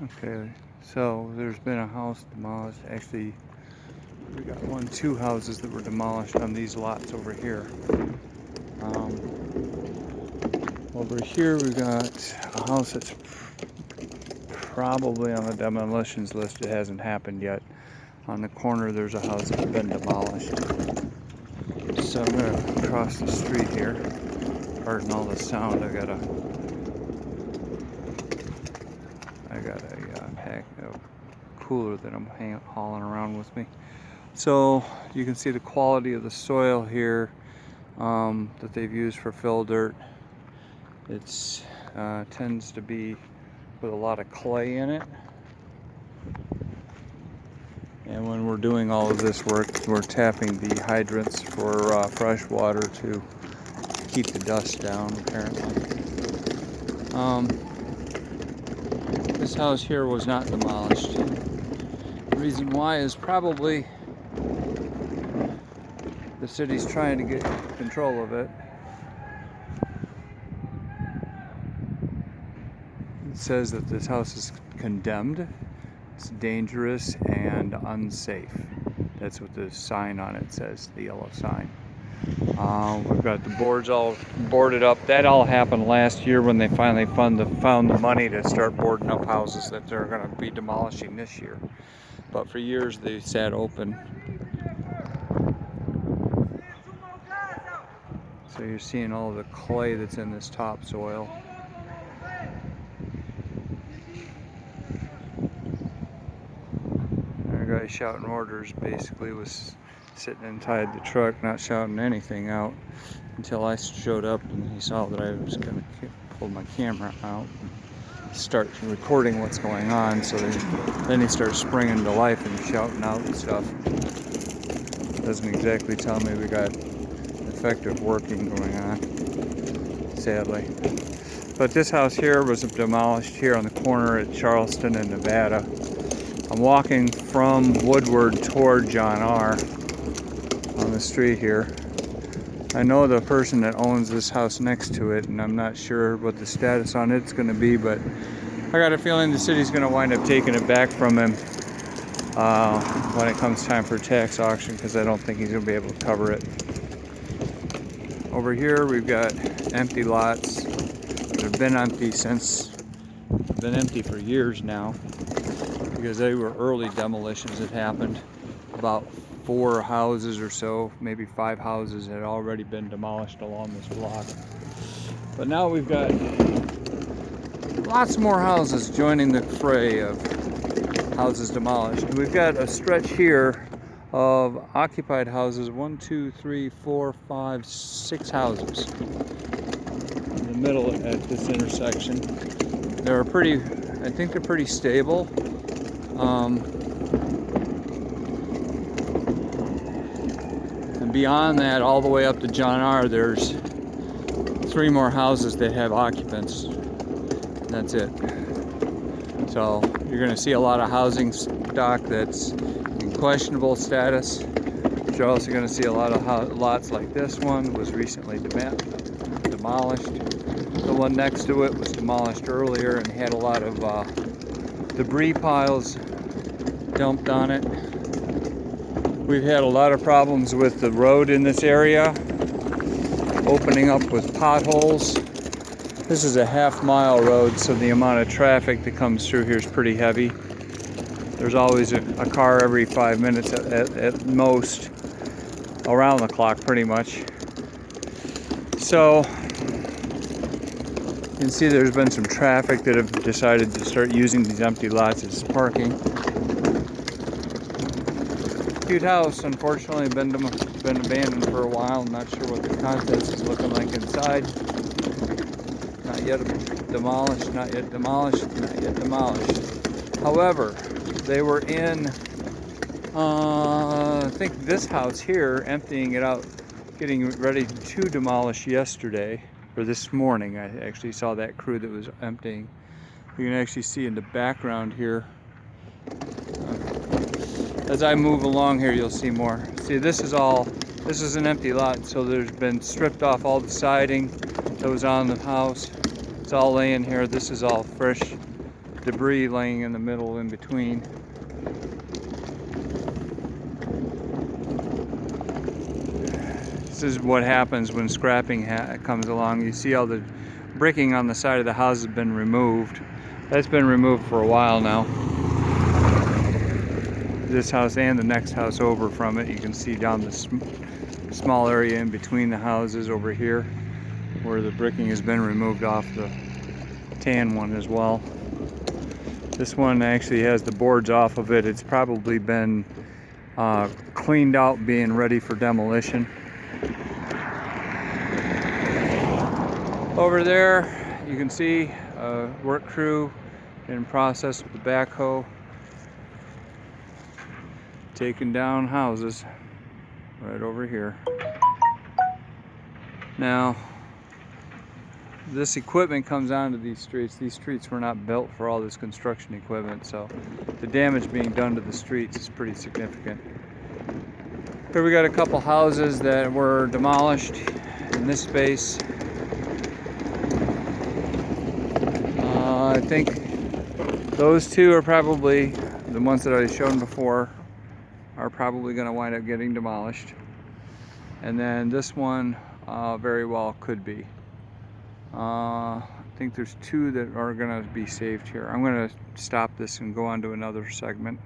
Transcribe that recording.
Okay, so there's been a house demolished. Actually, we got one, two houses that were demolished on these lots over here. Um, over here we got a house that's probably on the demolitions list. It hasn't happened yet. On the corner there's a house that's been demolished. So I'm gonna cross the street here. Pardon all the sound. I got a I got a uh, pack of cooler that I'm hauling around with me. So you can see the quality of the soil here um, that they've used for fill dirt. It uh, tends to be with a lot of clay in it. And when we're doing all of this work, we're tapping the hydrants for uh, fresh water to keep the dust down, apparently. Um, this house here was not demolished. The reason why is probably the city's trying to get control of it. It says that this house is condemned, it's dangerous and unsafe. That's what the sign on it says, the yellow sign. Uh, we've got the boards all boarded up. That all happened last year when they finally the, found the money to start boarding up houses that they're going to be demolishing this year. But for years they sat open. So you're seeing all the clay that's in this topsoil. Our guy shouting orders basically was sitting inside the truck, not shouting anything out until I showed up and he saw that I was going to pull my camera out and start recording what's going on. So then he starts springing to life and shouting out and stuff. Doesn't exactly tell me we got effective working going on, sadly. But this house here was demolished here on the corner at Charleston and Nevada. I'm walking from Woodward toward John R the street here. I know the person that owns this house next to it, and I'm not sure what the status on it's going to be, but I got a feeling the city's going to wind up taking it back from him uh, when it comes time for tax auction, because I don't think he's going to be able to cover it. Over here, we've got empty lots that have been empty since, been empty for years now, because they were early demolitions that happened about four houses or so, maybe five houses had already been demolished along this block. But now we've got lots more houses joining the fray of houses demolished. We've got a stretch here of occupied houses, one, two, three, four, five, six houses in the middle at this intersection. They're pretty, I think they're pretty stable. Um, beyond that, all the way up to John R., there's three more houses that have occupants. That's it. So you're going to see a lot of housing stock that's in questionable status. You're also going to see a lot of lots like this one was recently demolished. The one next to it was demolished earlier and had a lot of uh, debris piles dumped on it. We've had a lot of problems with the road in this area, opening up with potholes. This is a half mile road, so the amount of traffic that comes through here is pretty heavy. There's always a, a car every five minutes at, at, at most, around the clock pretty much. So, you can see there's been some traffic that have decided to start using these empty lots as parking cute house. Unfortunately, been been abandoned for a while. I'm not sure what the contents is looking like inside. Not yet demolished. Not yet demolished. Not yet demolished. However, they were in. Uh, I think this house here, emptying it out, getting ready to demolish yesterday or this morning. I actually saw that crew that was emptying. You can actually see in the background here as I move along here, you'll see more. See, this is all, this is an empty lot, so there's been stripped off all the siding that was on the house. It's all laying here. This is all fresh, debris laying in the middle in between. This is what happens when scrapping ha comes along. You see all the bricking on the side of the house has been removed. That's been removed for a while now. This house and the next house over from it, you can see down the sm small area in between the houses over here where the bricking has been removed off the tan one as well. This one actually has the boards off of it. It's probably been uh, cleaned out being ready for demolition. Over there you can see a work crew in process with the backhoe taking down houses right over here. Now this equipment comes onto these streets. These streets were not built for all this construction equipment, so the damage being done to the streets is pretty significant. Here we got a couple houses that were demolished in this space. Uh, I think those two are probably the ones that I shown before are probably going to wind up getting demolished. And then this one uh, very well could be. Uh, I think there's two that are going to be saved here. I'm going to stop this and go on to another segment.